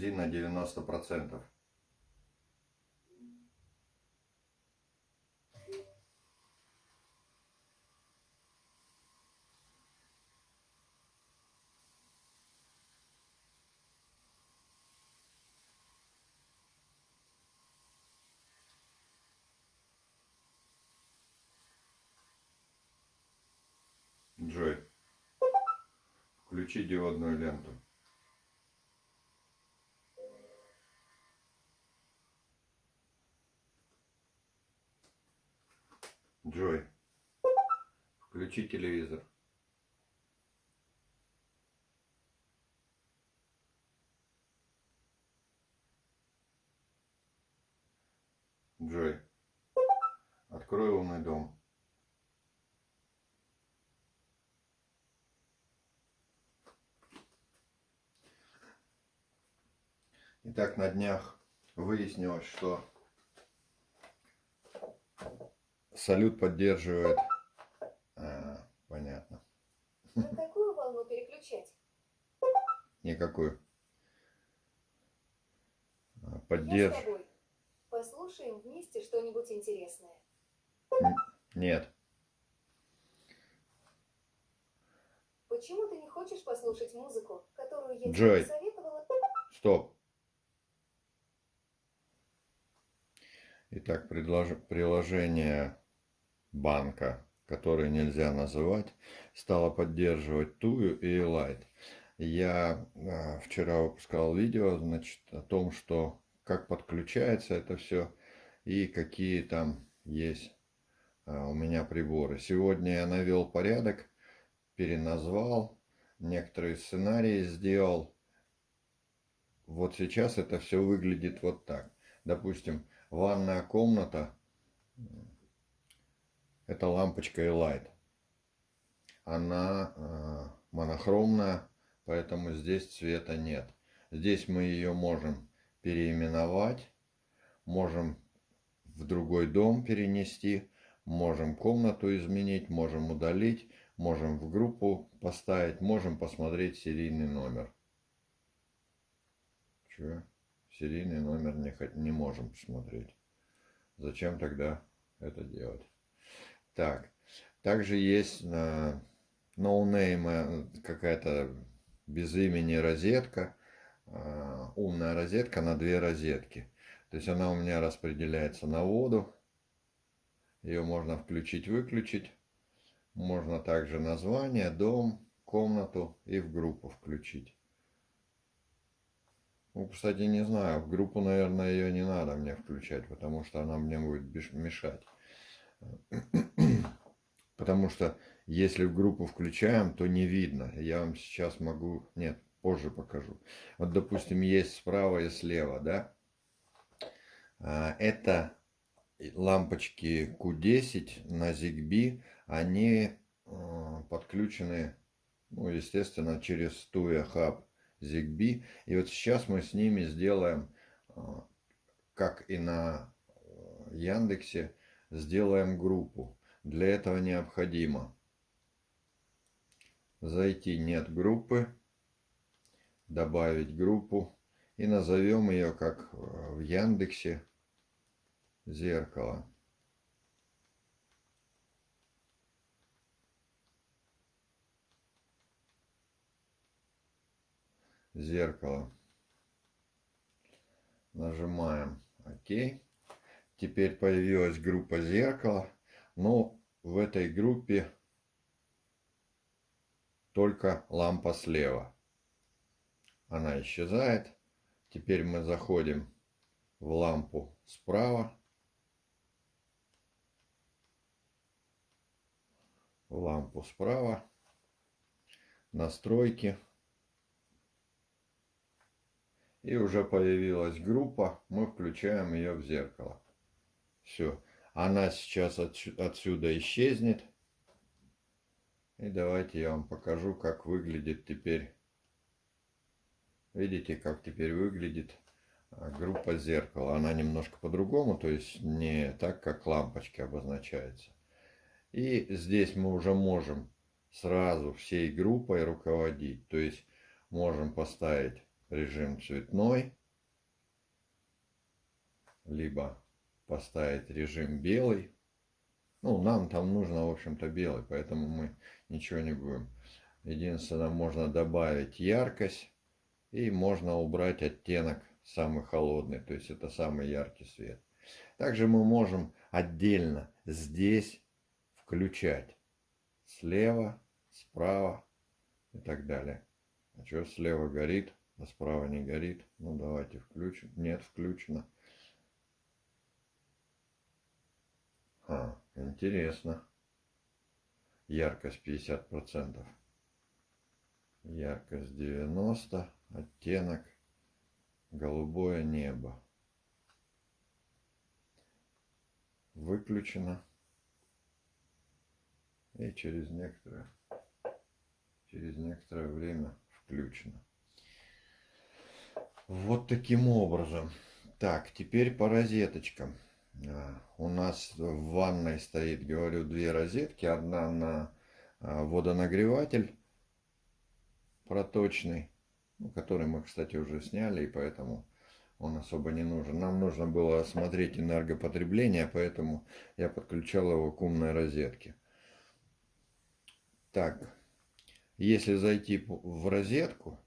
Жалюзи на 90%. Джой, включи диодную ленту. Джой, включи телевизор. Джой, открой умный дом. Итак, на днях выяснилось, что салют поддерживает... На какую волну переключать? Никакую. А, Поддерж... тобой. Послушаем вместе что-нибудь интересное. Нет. Почему ты не хочешь послушать музыку, которую я Джой. тебе посоветовала? Стоп. Итак, предлож... приложение банка, которое нельзя называть, стало поддерживать Тую и Elite. Я э, вчера выпускал видео, значит, о том, что как подключается это все и какие там есть э, у меня приборы. Сегодня я навел порядок, переназвал, некоторые сценарии сделал. Вот сейчас это все выглядит вот так. Допустим, ванная комната это лампочка Elite. Она э, монохромная, поэтому здесь цвета нет. Здесь мы ее можем переименовать, можем в другой дом перенести, можем комнату изменить, можем удалить, можем в группу поставить, можем посмотреть серийный номер. Че? Серийный номер не, не можем посмотреть. Зачем тогда это делать? Так, также есть на ноунейма какая-то без имени розетка, а, умная розетка на две розетки. То есть она у меня распределяется на воду. Ее можно включить-выключить. Можно также название, дом, комнату и в группу включить. Ну, кстати, не знаю, в группу, наверное, ее не надо мне включать, потому что она мне будет мешать. Потому что если в группу включаем, то не видно. Я вам сейчас могу... Нет, позже покажу. Вот, допустим, есть справа и слева, да? А, Это лампочки Q10 на ZigBee. Они э, подключены, ну, естественно, через Tuya Hub ZigBee. И вот сейчас мы с ними сделаем, э, как и на Яндексе, сделаем группу. Для этого необходимо зайти нет группы, добавить группу и назовем ее как э, в Яндексе зеркало. Зеркало. Нажимаем ОК. Теперь появилась группа зеркало. Но в этой группе только лампа слева. Она исчезает. Теперь мы заходим в лампу справа. В лампу справа. Настройки. И уже появилась группа. Мы включаем ее в зеркало. Все. Она сейчас отсю- отсюда исчезнет. И давайте я вам покажу, как выглядит теперь. Видите, как теперь выглядит а, группа зеркала. Она немножко по-другому, то есть не так, как лампочки обозначается. И здесь мы уже можем сразу всей группой руководить. То есть можем поставить режим цветной, либо поставить режим белый. Ну, нам там нужно, в общем-то, белый, поэтому мы ничего не будем. Единственное, можно добавить яркость и можно убрать оттенок самый холодный, то есть это самый яркий свет. Также мы можем отдельно здесь включать слева, справа и так далее. А что слева горит, а справа не горит? Ну давайте включим. Нет, включено. А, интересно. Яркость 50%. Яркость 90. Оттенок. Голубое небо. Выключено. И через некоторое, через некоторое время включено. Вот таким образом. Так, теперь по розеточкам. А, у нас в ванной стоит, говорю, две розетки. Одна на а, водонагреватель проточный, ну, который мы, кстати, уже сняли, и поэтому он особо не нужен. Нам нужно было осмотреть энергопотребление, поэтому я подключал его к умной розетке. Так, если зайти в розетку,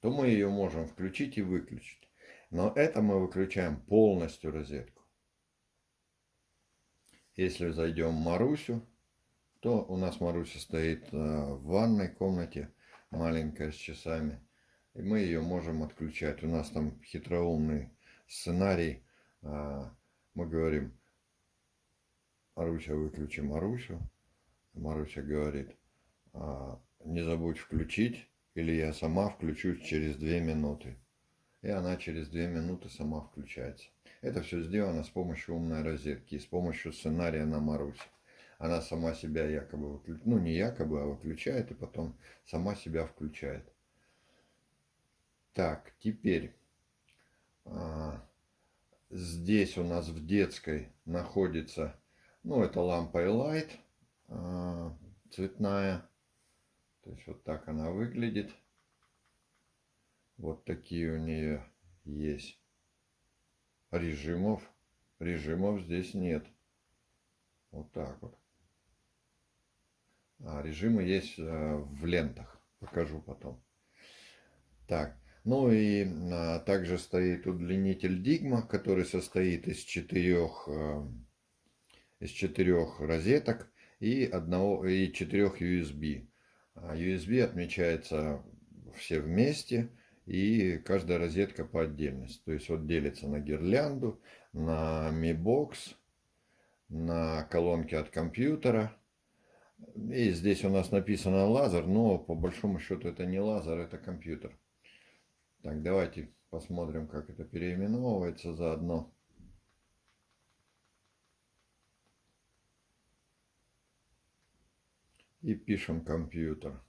то мы ее можем включить и выключить. Но это мы выключаем полностью розетку. Если зайдем в Марусю, то у нас Маруся стоит э, в ванной комнате, маленькая с часами. И мы ее можем отключать. У нас там хитроумный сценарий. А, мы говорим, Маруся, выключи Марусю. Маруся говорит, «А, не забудь включить, или я сама включусь через две минуты. И она через две минуты сама включается. Это все сделано с помощью умной розетки и с помощью сценария на Марусе. Она сама себя якобы ну не якобы, а выключает и потом сама себя включает. Так, теперь а, здесь у нас в детской находится, ну это лампа Light а, цветная. То есть вот так она выглядит. Вот такие у нее есть режимов. Режимов здесь нет. Вот так вот. А режимы есть э, в лентах. Покажу потом. Так. Ну и а, также стоит удлинитель Digma, который состоит из четырех, а, из четырех розеток и, одного, и четырех USB. USB отмечается все вместе и каждая розетка по отдельности. То есть вот делится на гирлянду, на Mi Box, на колонки от компьютера. И здесь у нас написано лазер, но по большому счету это не лазер, это компьютер. Так, давайте посмотрим, как это переименовывается заодно. И пишем компьютер.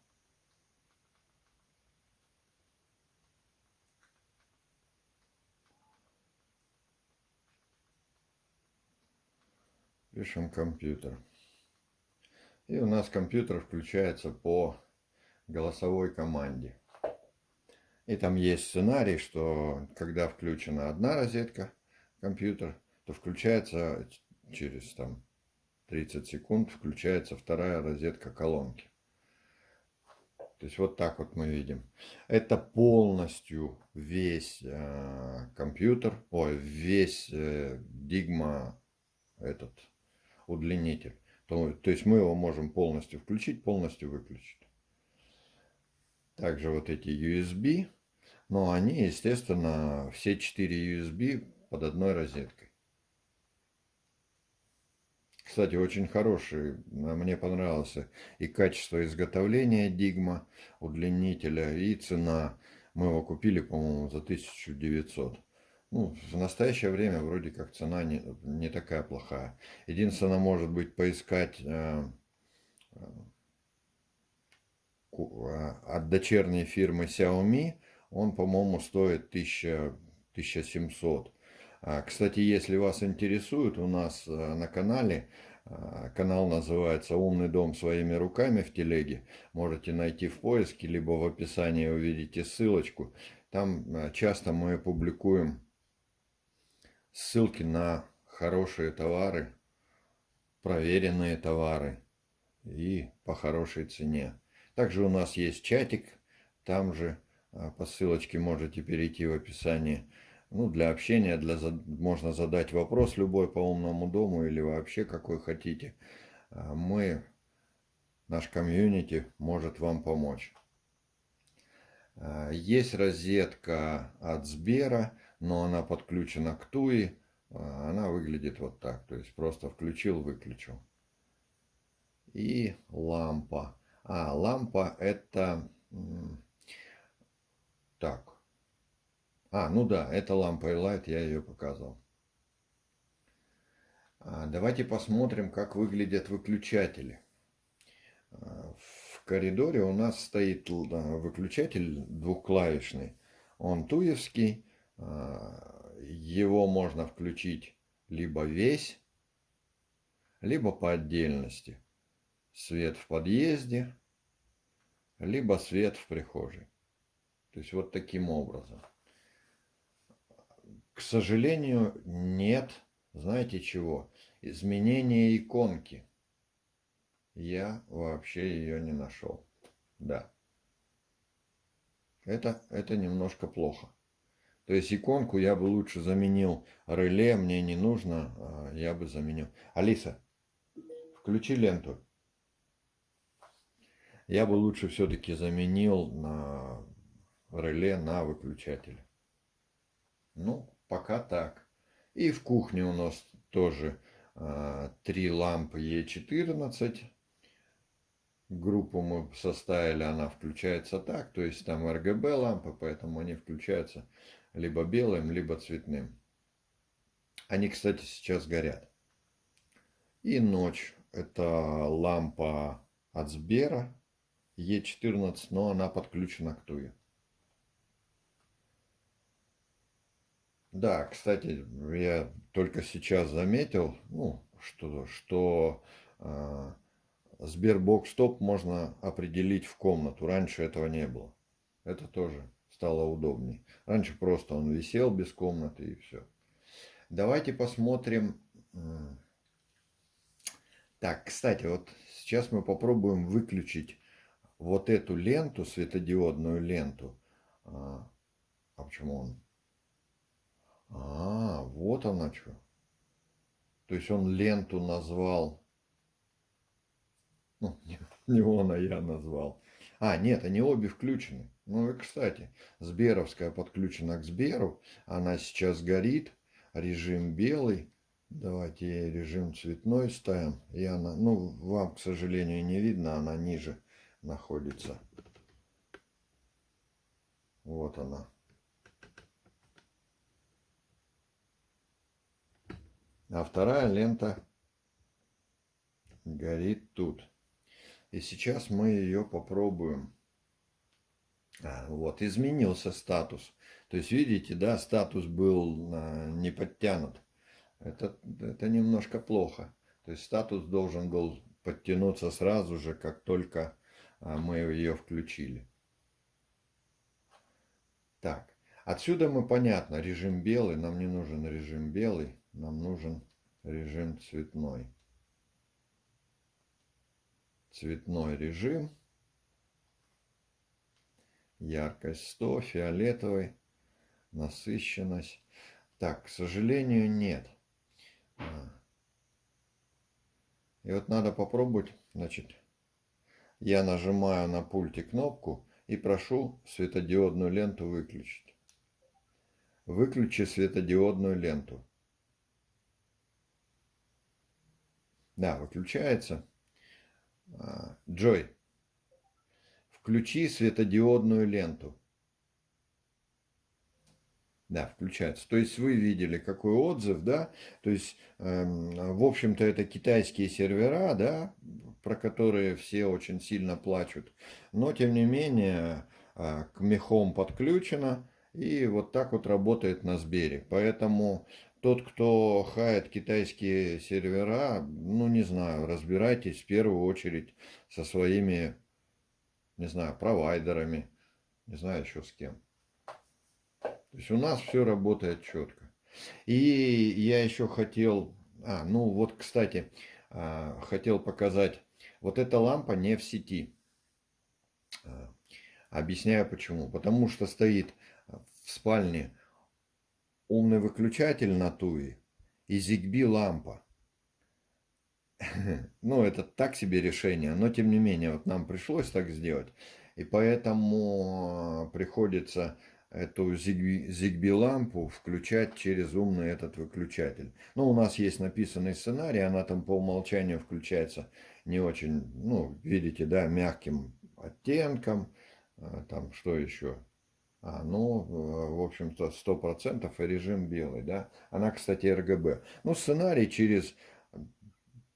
Пишем компьютер. И у нас компьютер включается по голосовой команде. И там есть сценарий, что когда включена одна розетка, компьютер, то включается через там 30 секунд, включается вторая розетка колонки. То есть вот так вот мы видим. Это полностью весь э, компьютер, ой, весь э, Digma этот удлинитель. То, то есть мы его можем полностью включить, полностью выключить. Также вот эти USB, но они, естественно, все 4 USB под одной розеткой. Кстати, очень хороший, мне понравился и качество изготовления Digma удлинителя, и цена. Мы его купили, по-моему, за 1900. Ну, в настоящее время вроде как цена не, не такая плохая. Единственное, может быть, поискать э, э, от дочерней фирмы Xiaomi. Он, по-моему, стоит 1000, 1700. А, кстати, если вас интересует, у нас э, на канале А, канал называется «Умный дом своими руками» в телеге. Можете найти в поиске, либо в описании увидите ссылочку. Там а, часто мы публикуем ссылки на хорошие товары, проверенные товары и по хорошей цене. Также у нас есть чатик, там же а, по ссылочке можете перейти в описании. Ну, для общения, для, можно задать вопрос любой по умному дому или вообще какой хотите. А, мы, наш комьюнити может вам помочь. А, есть розетка от Сбера, но она подключена к Туи. Она выглядит вот так. То есть просто включил, выключил. И лампа. А, лампа это... Так. А, ну да, это лампа Light, я ее показывал. А, давайте посмотрим, как выглядят выключатели. А, в коридоре у нас стоит выключатель двухклавишный. Он туевский. А, его можно включить либо весь, либо по отдельности. Свет в подъезде, либо свет в прихожей. То есть вот таким образом. К сожалению, нет, знаете чего, изменения иконки. Я вообще ее не нашел. Да. Это, это немножко плохо. То есть иконку я бы лучше заменил реле, мне не нужно, а я бы заменил. Алиса, включи ленту. Я бы лучше все-таки заменил на реле на выключатель. Ну, пока так. И в кухне у нас тоже а, три лампы Е14. Группу мы составили, она включается так. То есть там RGB лампы, поэтому они включаются либо белым, либо цветным. Они, кстати, сейчас горят. И ночь. Это лампа от Сбера Е14, но она подключена к Туе. Да, кстати, я только сейчас заметил, ну, что, что э, Sberbox Stop можно определить в комнату. Раньше этого не было. Это тоже стало удобнее. Раньше просто он висел без комнаты и все. Давайте посмотрим. Так, кстати, вот сейчас мы попробуем выключить вот эту ленту, светодиодную ленту. А, а почему он а, вот она что. То есть он ленту назвал. Ну, не, не он, а я назвал. А, нет, они обе включены. Ну и, кстати, Сберовская подключена к Сберу. Она сейчас горит. Режим белый. Давайте режим цветной ставим. И она, ну, вам, к сожалению, не видно, она ниже находится. Вот она. а вторая лента горит тут. И сейчас мы ее попробуем. Вот, изменился статус. То есть, видите, да, статус был а, не подтянут. Это, это немножко плохо. То есть, статус должен был подтянуться сразу же, как только а, мы ее включили. Так, отсюда мы понятно, режим белый, нам не нужен режим белый нам нужен режим цветной. Цветной режим. Яркость 100, фиолетовый, насыщенность. Так, к сожалению, нет. А. И вот надо попробовать, значит, я нажимаю на пульте кнопку и прошу светодиодную ленту выключить. Выключи светодиодную ленту. Да, выключается. А, Джой, включи светодиодную ленту. Да, включается. То есть вы видели, какой отзыв, да? То есть, э, в общем-то, это китайские сервера, да, про которые все очень сильно плачут. Но, тем не менее, э, к мехом подключено. И вот так вот работает на Сбере. Поэтому тот, кто хает китайские сервера, ну, не знаю, разбирайтесь в первую очередь со своими, не знаю, провайдерами, не знаю еще с кем. То есть у нас все работает четко. И я еще хотел, а, ну вот, кстати, а, хотел показать, вот эта лампа не в сети. А, объясняю почему. Потому что стоит в спальне умный выключатель на туи и ZigBee лампа. Ну, это так себе решение, но тем не менее, вот нам пришлось так сделать. И поэтому приходится эту ZigBee лампу включать через умный этот выключатель. Ну, у нас есть написанный сценарий, она там по умолчанию включается не очень, ну, видите, да, мягким оттенком. А, там, что еще? А, ну, в общем-то, 100% режим белый, да. Она, кстати, RGB. Ну, сценарий через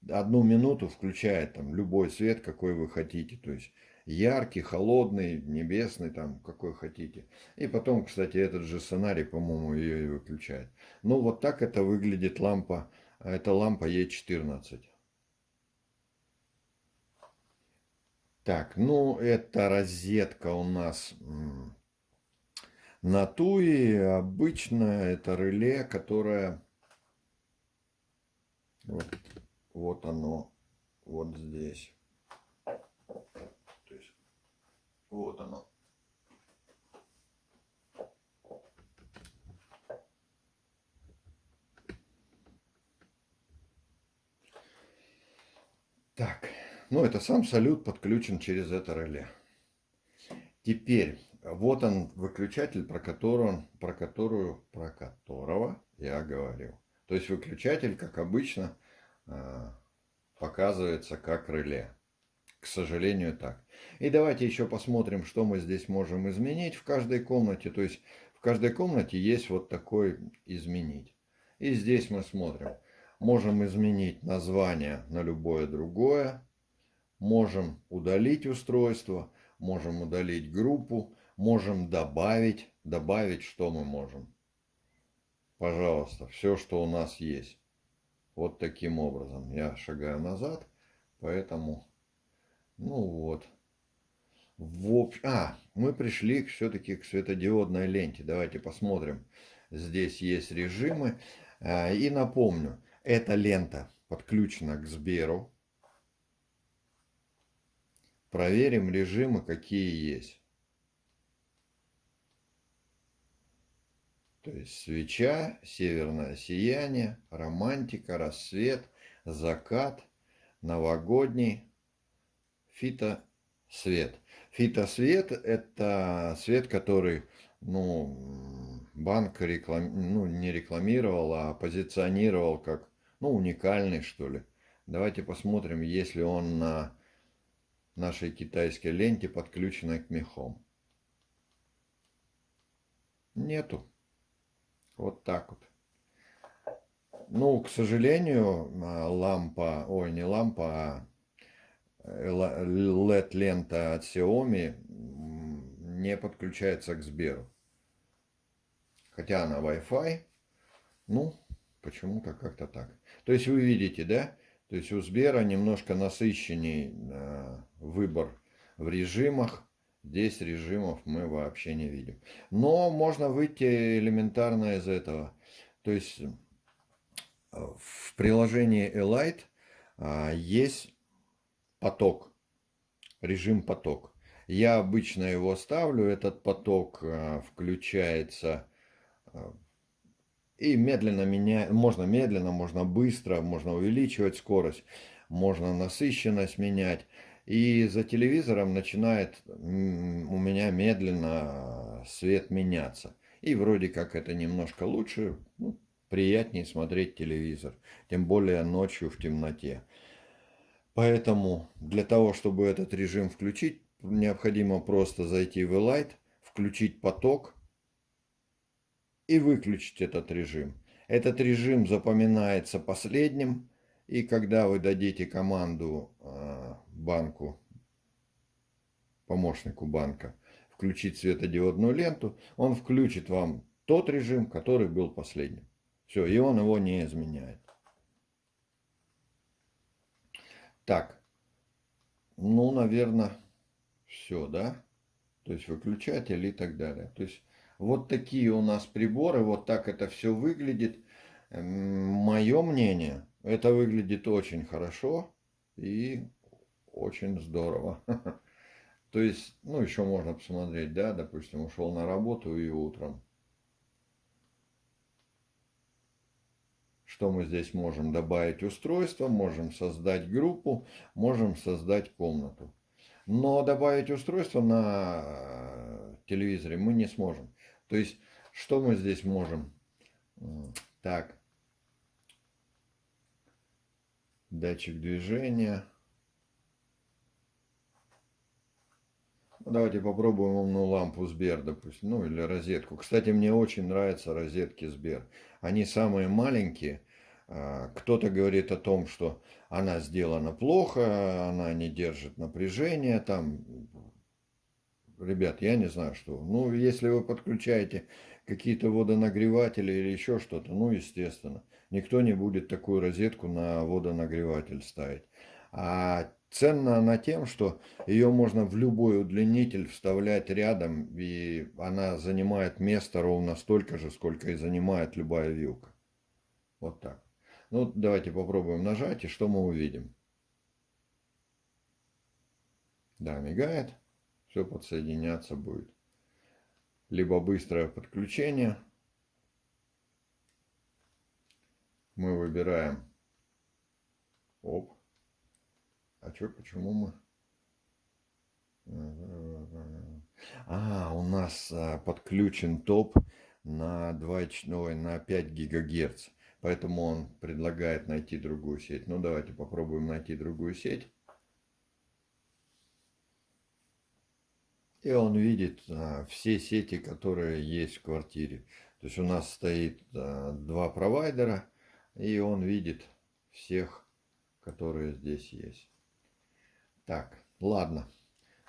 одну минуту включает там любой цвет, какой вы хотите. То есть яркий, холодный, небесный, там, какой хотите. И потом, кстати, этот же сценарий, по-моему, ее и выключает. Ну, вот так это выглядит лампа. Это лампа Е14. Так, ну, это розетка у нас на туи обычно это реле, которое вот, вот оно вот здесь. То есть вот оно. Так, ну это сам салют подключен через это реле. Теперь вот он выключатель, про которого, про которую, про которого я говорил. То есть выключатель, как обычно, показывается как реле. К сожалению, так. И давайте еще посмотрим, что мы здесь можем изменить в каждой комнате. То есть в каждой комнате есть вот такой изменить. И здесь мы смотрим. Можем изменить название на любое другое. Можем удалить устройство. Можем удалить группу можем добавить. Добавить что мы можем? Пожалуйста, все, что у нас есть. Вот таким образом. Я шагаю назад, поэтому, ну вот. В общ... А, мы пришли все-таки к светодиодной ленте. Давайте посмотрим. Здесь есть режимы. А, и напомню, эта лента подключена к Сберу. Проверим режимы, какие есть. То есть свеча, северное сияние, романтика, рассвет, закат, новогодний, фитосвет. Фитосвет – это свет, который ну, банк реклам... ну, не рекламировал, а позиционировал как ну, уникальный, что ли. Давайте посмотрим, есть ли он на нашей китайской ленте подключенной к мехом. Нету. Вот так вот. Ну, к сожалению, а, лампа, ой, не лампа, а LED-лента от Xiaomi не подключается к Сберу. Хотя она Wi-Fi, ну, почему-то как-то так. То есть вы видите, да? То есть у Сбера немножко насыщенней э, выбор в режимах. Здесь режимов мы вообще не видим. Но можно выйти элементарно из этого. То есть э, в приложении Elite а, есть поток, режим поток. Я обычно его ставлю, этот поток а, включается а, и медленно меняет, можно медленно, можно быстро, можно увеличивать скорость, можно насыщенность менять. И за телевизором начинает у меня медленно свет меняться. И вроде как это немножко лучше, ну, приятнее смотреть телевизор. Тем более ночью в темноте. Поэтому для того, чтобы этот режим включить, необходимо просто зайти в Light, включить поток и выключить этот режим. Этот режим запоминается последним и когда вы дадите команду а, банку, помощнику банка, включить светодиодную ленту, он включит вам тот режим, который был последним. Все, и он его не изменяет. Так, ну, наверное, все, да? То есть выключатель и так далее. То есть вот такие у нас приборы, вот так это все выглядит. Мое мнение, это выглядит очень хорошо и очень здорово. То есть, ну, еще можно посмотреть, да, допустим, ушел на работу и утром. Что мы здесь можем добавить устройство, можем создать группу, можем создать комнату. Но добавить устройство на э, телевизоре мы не сможем. То есть, что мы здесь можем? Так. Датчик движения. Давайте попробуем умную лампу Сбер, допустим, ну или розетку. Кстати, мне очень нравятся розетки Сбер. Они самые маленькие. А, кто-то говорит о том, что она сделана плохо, она не держит напряжения, там, ребят, я не знаю что. Ну, если вы подключаете какие-то водонагреватели или еще что-то, ну, естественно, никто не будет такую розетку на водонагреватель ставить. А ценна она тем, что ее можно в любой удлинитель вставлять рядом, и она занимает место ровно столько же, сколько и занимает любая вилка. Вот так. Ну, давайте попробуем нажать, и что мы увидим. Да, мигает. Все подсоединяться будет. Либо быстрое подключение. Мы выбираем. Оп. А что, почему мы... А, у нас а, подключен топ на 2, ой, на 5 гигагерц. Поэтому он предлагает найти другую сеть. Ну, давайте попробуем найти другую сеть. И он видит а, все сети, которые есть в квартире. То есть у нас стоит а, два провайдера, и он видит всех, которые здесь есть. Так, ладно.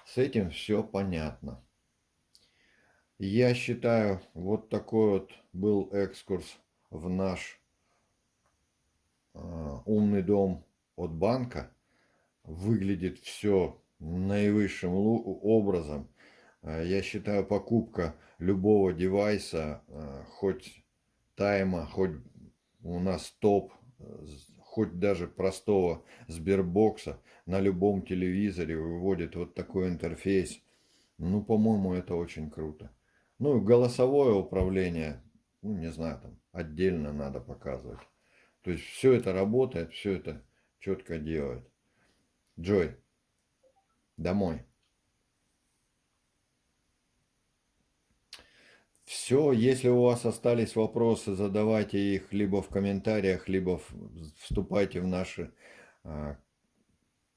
С этим все понятно. Я считаю, вот такой вот был экскурс в наш Э, умный дом от банка. Выглядит все наивысшим образом. Э, я считаю, покупка любого девайса, э, хоть тайма, хоть у нас топ, хоть даже простого Сбербокса, на любом телевизоре выводит вот такой интерфейс. Ну, по-моему, это очень круто. Ну, голосовое управление, ну, не знаю, там отдельно надо показывать. То есть все это работает, все это четко делает. Джой, домой. Все, если у вас остались вопросы, задавайте их либо в комментариях, либо вступайте в наш а,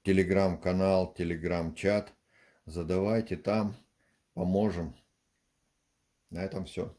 телеграм-канал, телеграм-чат. Задавайте там, поможем. На этом все.